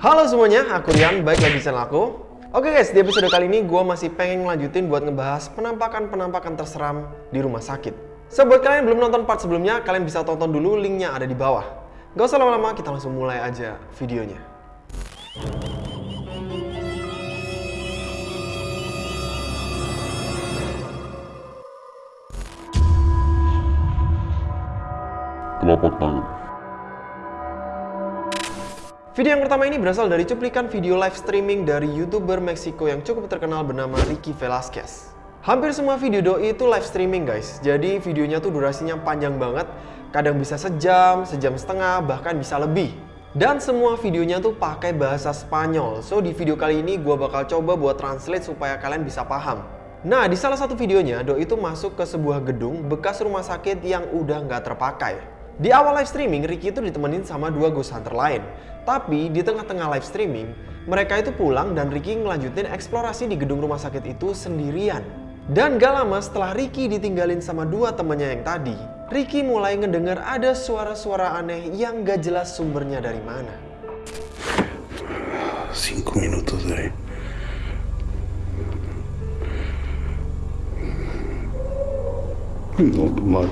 Halo semuanya, aku Rian, baik lagi di channel aku. Oke guys, di episode kali ini gue masih pengen ngelanjutin buat ngebahas penampakan-penampakan terseram di rumah sakit. So, buat kalian yang belum nonton part sebelumnya, kalian bisa tonton dulu linknya ada di bawah. Gak usah lama-lama, kita langsung mulai aja videonya. telapak tangan. Video yang pertama ini berasal dari cuplikan video live streaming dari YouTuber Meksiko yang cukup terkenal bernama Ricky Velasquez. Hampir semua video doi itu live streaming guys, jadi videonya tuh durasinya panjang banget, kadang bisa sejam, sejam setengah, bahkan bisa lebih. Dan semua videonya tuh pakai bahasa Spanyol, so di video kali ini gue bakal coba buat translate supaya kalian bisa paham. Nah, di salah satu videonya, Doi itu masuk ke sebuah gedung bekas rumah sakit yang udah nggak terpakai. Di awal live streaming, Ricky itu ditemenin sama dua ghost hunter lain. Tapi di tengah-tengah live streaming, mereka itu pulang dan Ricky ngelanjutin eksplorasi di gedung rumah sakit itu sendirian. Dan gak lama setelah Ricky ditinggalin sama dua temannya yang tadi, Ricky mulai ngedenger ada suara-suara aneh yang gak jelas sumbernya dari mana. Cinco minutos de. No, no.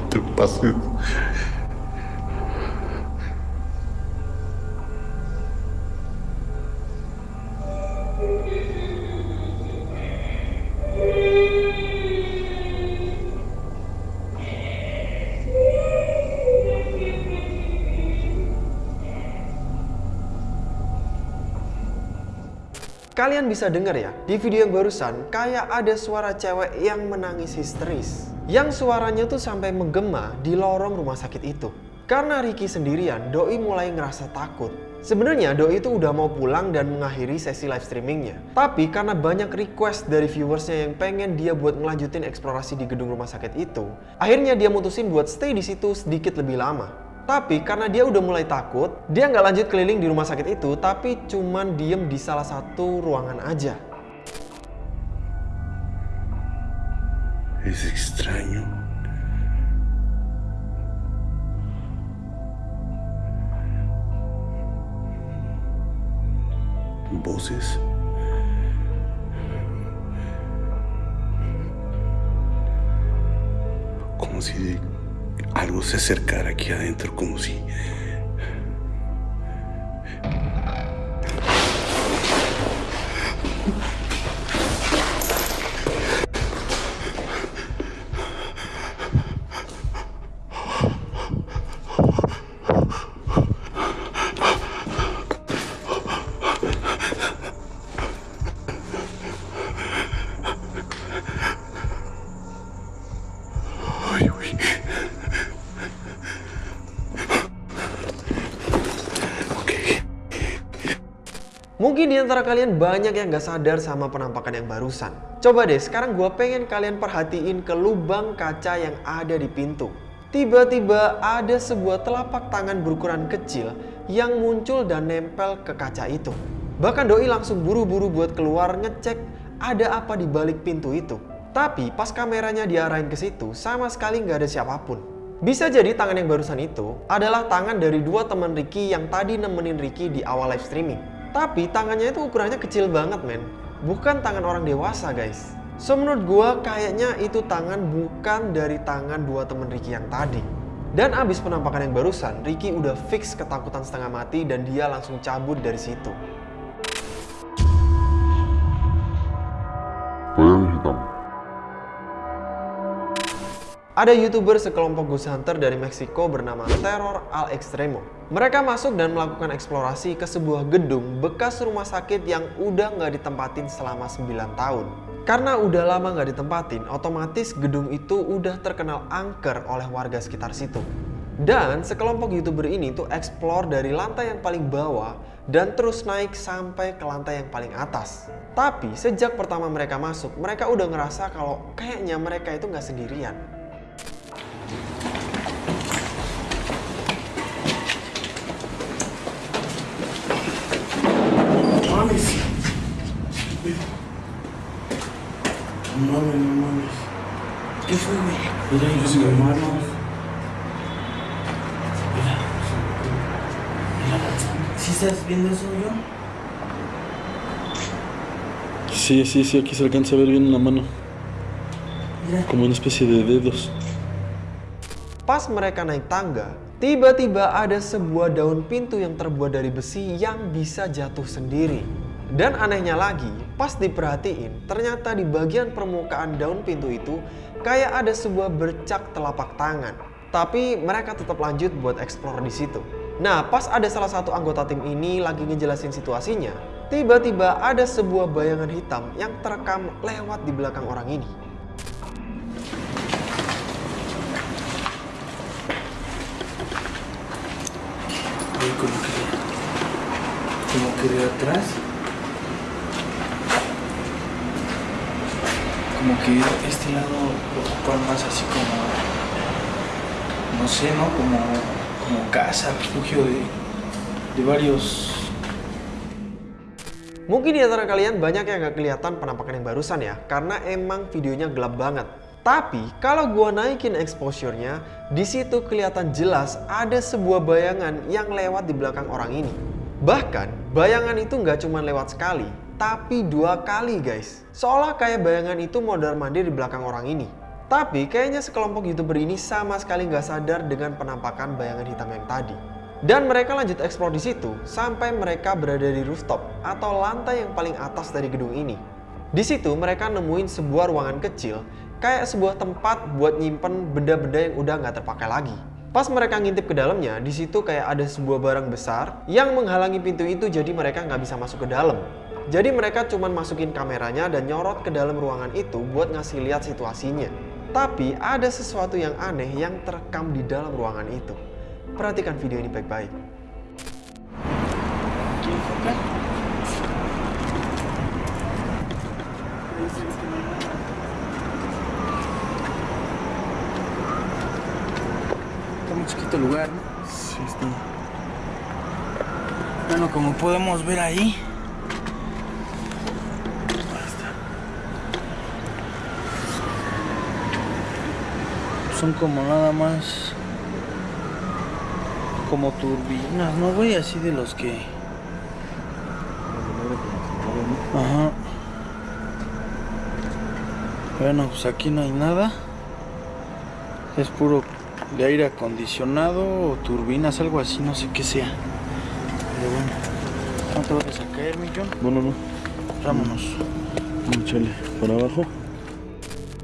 Kalian bisa denger ya, di video yang barusan kayak ada suara cewek yang menangis histeris. Yang suaranya tuh sampai menggema di lorong rumah sakit itu. Karena Ricky sendirian, Doi mulai ngerasa takut. Sebenarnya Doi itu udah mau pulang dan mengakhiri sesi live streamingnya. Tapi karena banyak request dari viewersnya yang pengen dia buat ngelanjutin eksplorasi di gedung rumah sakit itu, akhirnya dia mutusin buat stay di situ sedikit lebih lama. Tapi karena dia udah mulai takut, dia nggak lanjut keliling di rumah sakit itu, tapi cuman diem di salah satu ruangan aja. Es extraño. Voces. Como si algo se acercara aquí adentro, como si... antara kalian banyak yang gak sadar sama penampakan yang barusan. Coba deh, sekarang gue pengen kalian perhatiin ke lubang kaca yang ada di pintu. Tiba-tiba ada sebuah telapak tangan berukuran kecil yang muncul dan nempel ke kaca itu. Bahkan Doi langsung buru-buru buat keluar ngecek ada apa di balik pintu itu. Tapi pas kameranya diarahin ke situ, sama sekali nggak ada siapa pun. Bisa jadi tangan yang barusan itu adalah tangan dari dua teman Ricky yang tadi nemenin Ricky di awal live streaming. Tapi tangannya itu ukurannya kecil banget men. Bukan tangan orang dewasa guys. So menurut gua kayaknya itu tangan bukan dari tangan dua temen Ricky yang tadi. Dan abis penampakan yang barusan, Ricky udah fix ketakutan setengah mati dan dia langsung cabut dari situ. Bayang hitam. Ada youtuber sekelompok ghost hunter dari Meksiko bernama Terror Al Extremo. Mereka masuk dan melakukan eksplorasi ke sebuah gedung bekas rumah sakit yang udah nggak ditempatin selama 9 tahun. Karena udah lama nggak ditempatin, otomatis gedung itu udah terkenal angker oleh warga sekitar situ. Dan sekelompok youtuber ini tuh explore dari lantai yang paling bawah dan terus naik sampai ke lantai yang paling atas. Tapi sejak pertama mereka masuk, mereka udah ngerasa kalau kayaknya mereka itu nggak sendirian. mames. No mames, no mames. ¿Qué fue, güey? Mira, yo soy hermano. Mira. Mira. ¿Sí estás viendo eso, yo? Sí, sí, sí, aquí se alcanza a ver bien en la mano. Mira. Como una especie de dedos. Pas mereka naik tangga, tiba-tiba ada sebuah daun pintu yang terbuat dari besi yang bisa jatuh sendiri. Dan anehnya lagi, pas diperhatiin, ternyata di bagian permukaan daun pintu itu kayak ada sebuah bercak telapak tangan. Tapi mereka tetap lanjut buat explore di situ. Nah, pas ada salah satu anggota tim ini lagi ngejelasin situasinya, tiba-tiba ada sebuah bayangan hitam yang terekam lewat di belakang orang ini. De atrás. Como que este lado lo ocupan más así como, no sé, ¿no? Como, como casa, refugio de, de varios Mungkin di antara kalian banyak yang gak kelihatan penampakan yang barusan ya, karena emang videonya gelap banget. Tapi kalau gua naikin exposure-nya, di situ kelihatan jelas ada sebuah bayangan yang lewat di belakang orang ini. Bahkan bayangan itu nggak cuma lewat sekali, tapi dua kali guys. Seolah kayak bayangan itu mondar mandir di belakang orang ini. Tapi kayaknya sekelompok youtuber ini sama sekali nggak sadar dengan penampakan bayangan hitam yang tadi. Dan mereka lanjut eksplor di situ sampai mereka berada di rooftop atau lantai yang paling atas dari gedung ini. Di situ mereka nemuin sebuah ruangan kecil kayak sebuah tempat buat nyimpen benda-benda yang udah nggak terpakai lagi. Pas mereka ngintip ke dalamnya, di situ kayak ada sebuah barang besar yang menghalangi pintu itu jadi mereka nggak bisa masuk ke dalam. Jadi mereka cuman masukin kameranya dan nyorot ke dalam ruangan itu buat ngasih lihat situasinya. Tapi ada sesuatu yang aneh yang terekam di dalam ruangan itu. Perhatikan video ini baik-baik. Está muy chiquito el lugar. Sí, está. Bueno, como podemos ver ahí. Son como nada más. Como turbinas, ¿no, güey? Así de los que. Ajá. Bueno, pues aquí no hay nada. Es puro de aire acondicionado o turbinas, algo así, no sé qué sea. Pero bueno, no te vayas a caer, millón. No, no, no. Vámonos. Échale para abajo.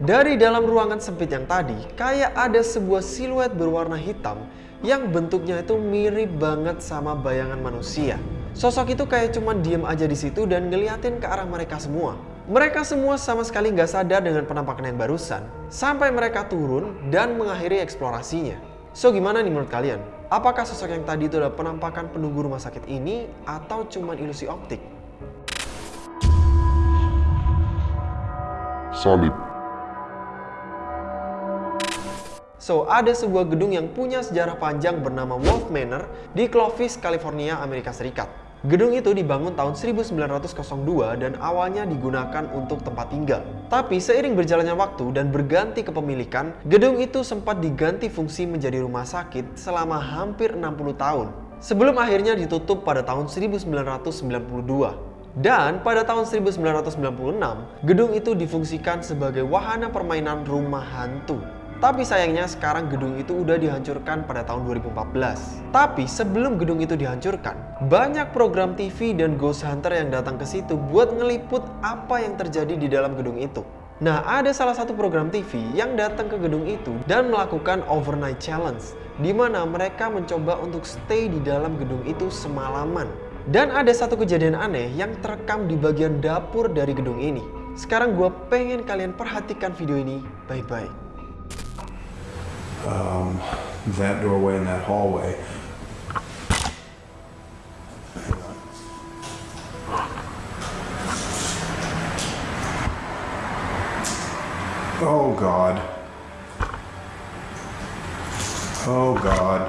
Dari dalam ruangan sempit yang tadi, kayak ada sebuah siluet berwarna hitam yang bentuknya itu mirip banget sama bayangan manusia. Sosok itu kayak cuman diem aja di situ dan ngeliatin ke arah mereka semua. Mereka semua sama sekali nggak sadar dengan penampakan yang barusan, sampai mereka turun dan mengakhiri eksplorasinya. So gimana nih menurut kalian? Apakah sosok yang tadi itu adalah penampakan penunggu rumah sakit ini atau cuman ilusi optik? Salib. So, ada sebuah gedung yang punya sejarah panjang bernama Wolf Manor di Clovis, California, Amerika Serikat. Gedung itu dibangun tahun 1902 dan awalnya digunakan untuk tempat tinggal. Tapi seiring berjalannya waktu dan berganti kepemilikan, gedung itu sempat diganti fungsi menjadi rumah sakit selama hampir 60 tahun. Sebelum akhirnya ditutup pada tahun 1992. Dan pada tahun 1996, gedung itu difungsikan sebagai wahana permainan rumah hantu. Tapi sayangnya sekarang gedung itu udah dihancurkan pada tahun 2014. Tapi sebelum gedung itu dihancurkan, banyak program TV dan ghost hunter yang datang ke situ buat ngeliput apa yang terjadi di dalam gedung itu. Nah, ada salah satu program TV yang datang ke gedung itu dan melakukan overnight challenge, di mana mereka mencoba untuk stay di dalam gedung itu semalaman. Dan ada satu kejadian aneh yang terekam di bagian dapur dari gedung ini. Sekarang gue pengen kalian perhatikan video ini baik-baik. Um, that doorway and that hallway. Oh God. Oh God.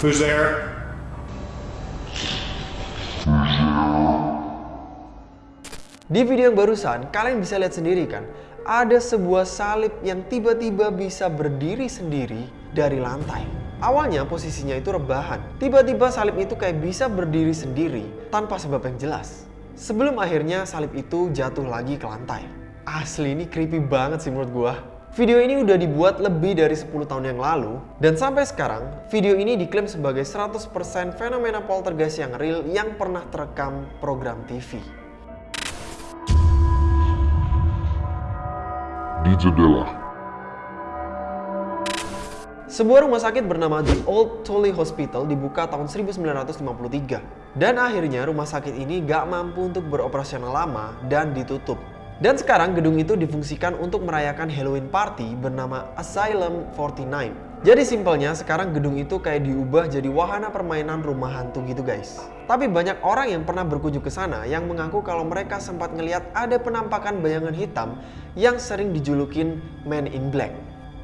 Who's there? Di video yang barusan, kalian bisa lihat sendiri kan, ada sebuah salib yang tiba-tiba bisa berdiri sendiri dari lantai. Awalnya posisinya itu rebahan, tiba-tiba salib itu kayak bisa berdiri sendiri tanpa sebab yang jelas. sebelum akhirnya salib itu jatuh lagi ke lantai. Asli ini creepy banget sih menurut gua. Video ini udah dibuat lebih dari 10 tahun yang lalu dan sampai sekarang video ini diklaim sebagai 100% fenomena poltergeist yang real yang pernah terekam program TV. Di jendela. Sebuah rumah sakit bernama The Old Tully Hospital dibuka tahun 1953. Dan akhirnya rumah sakit ini gak mampu untuk beroperasional lama dan ditutup. Dan sekarang gedung itu difungsikan untuk merayakan Halloween party bernama Asylum 49. Jadi simpelnya sekarang gedung itu kayak diubah jadi wahana permainan rumah hantu gitu guys. Tapi banyak orang yang pernah berkunjung ke sana yang mengaku kalau mereka sempat ngelihat ada penampakan bayangan hitam yang sering dijulukin Man in Black.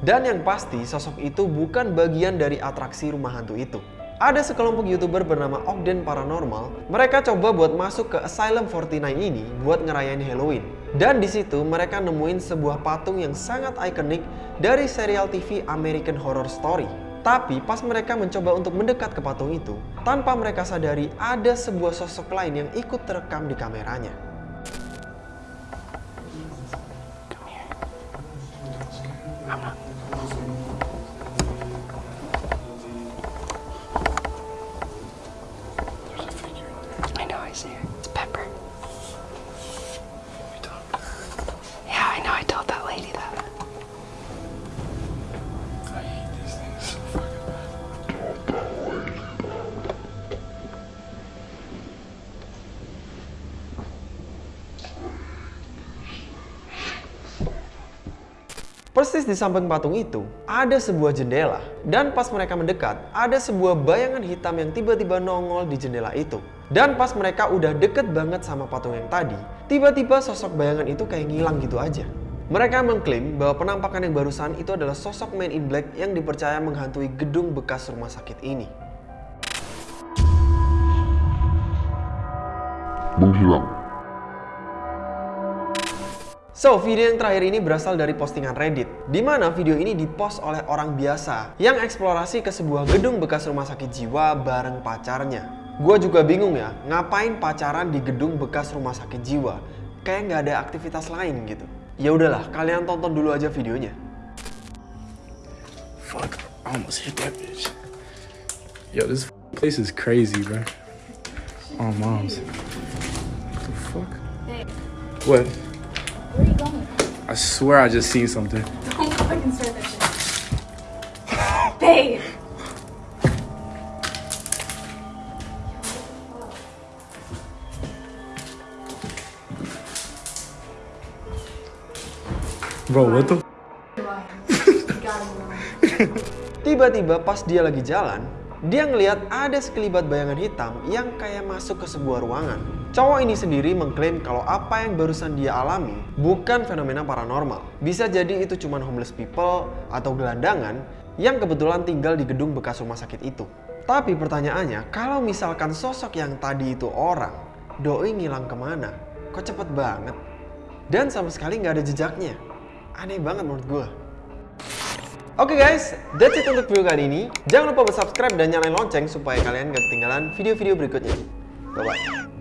Dan yang pasti sosok itu bukan bagian dari atraksi rumah hantu itu. Ada sekelompok youtuber bernama Ogden Paranormal. Mereka coba buat masuk ke Asylum 49 ini buat ngerayain Halloween. Dan di situ mereka nemuin sebuah patung yang sangat ikonik dari serial TV American Horror Story. Tapi pas mereka mencoba untuk mendekat ke patung itu, tanpa mereka sadari ada sebuah sosok lain yang ikut terekam di kameranya. Persis di samping patung itu, ada sebuah jendela. Dan pas mereka mendekat, ada sebuah bayangan hitam yang tiba-tiba nongol di jendela itu. Dan pas mereka udah deket banget sama patung yang tadi, tiba-tiba sosok bayangan itu kayak ngilang gitu aja. Mereka mengklaim bahwa penampakan yang barusan itu adalah sosok Man in Black yang dipercaya menghantui gedung bekas rumah sakit ini. Menghilang. So, video yang terakhir ini berasal dari postingan Reddit, di mana video ini dipost oleh orang biasa yang eksplorasi ke sebuah gedung bekas rumah sakit jiwa bareng pacarnya. Gua juga bingung ya, ngapain pacaran di gedung bekas rumah sakit jiwa? Kayak nggak ada aktivitas lain gitu. Ya udahlah, kalian tonton dulu aja videonya. Fuck, I almost hit that bitch. Yo, this place is crazy, bro. Oh, moms. What the fuck? What? Where are you going? I swear I just seen something. Don't fucking start that shit. Babe! Bro, what the? Tiba-tiba pas dia lagi jalan, dia ngelihat ada sekelibat bayangan hitam yang kayak masuk ke sebuah ruangan. Cowok ini sendiri mengklaim kalau apa yang barusan dia alami bukan fenomena paranormal. Bisa jadi itu cuma homeless people atau gelandangan yang kebetulan tinggal di gedung bekas rumah sakit itu. Tapi pertanyaannya, kalau misalkan sosok yang tadi itu orang, doi ngilang ke mana? Kok cepet banget? Dan sama sekali nggak ada jejaknya. Aneh banget menurut gue. Oke guys, that's it untuk video kali ini. Jangan lupa subscribe dan nyalain lonceng supaya kalian gak ketinggalan video-video berikutnya. Bye-bye.